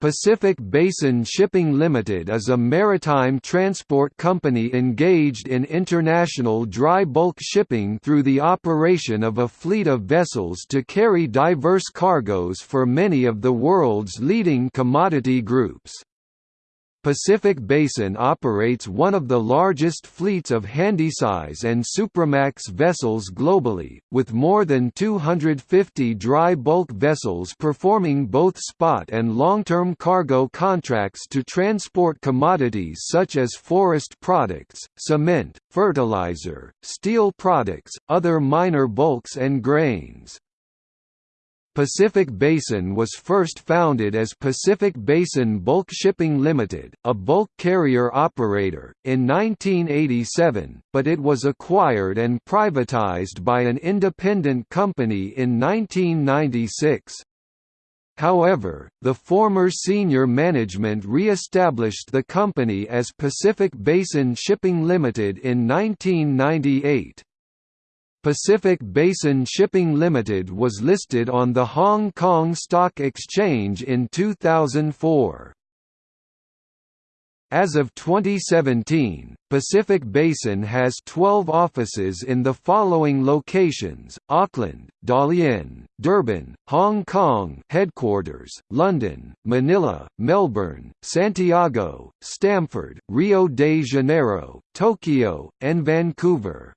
Pacific Basin Shipping Limited is a maritime transport company engaged in international dry bulk shipping through the operation of a fleet of vessels to carry diverse cargoes for many of the world's leading commodity groups. Pacific Basin operates one of the largest fleets of handysize and supramax vessels globally, with more than 250 dry bulk vessels performing both spot and long-term cargo contracts to transport commodities such as forest products, cement, fertilizer, steel products, other minor bulks and grains. Pacific Basin was first founded as Pacific Basin Bulk Shipping Limited, a bulk carrier operator, in 1987, but it was acquired and privatized by an independent company in 1996. However, the former senior management re-established the company as Pacific Basin Shipping Limited in 1998. Pacific Basin Shipping Limited was listed on the Hong Kong Stock Exchange in 2004. As of 2017, Pacific Basin has 12 offices in the following locations: Auckland, Dalian, Durban, Hong Kong headquarters, London, Manila, Melbourne, Santiago, Stamford, Rio de Janeiro, Tokyo, and Vancouver.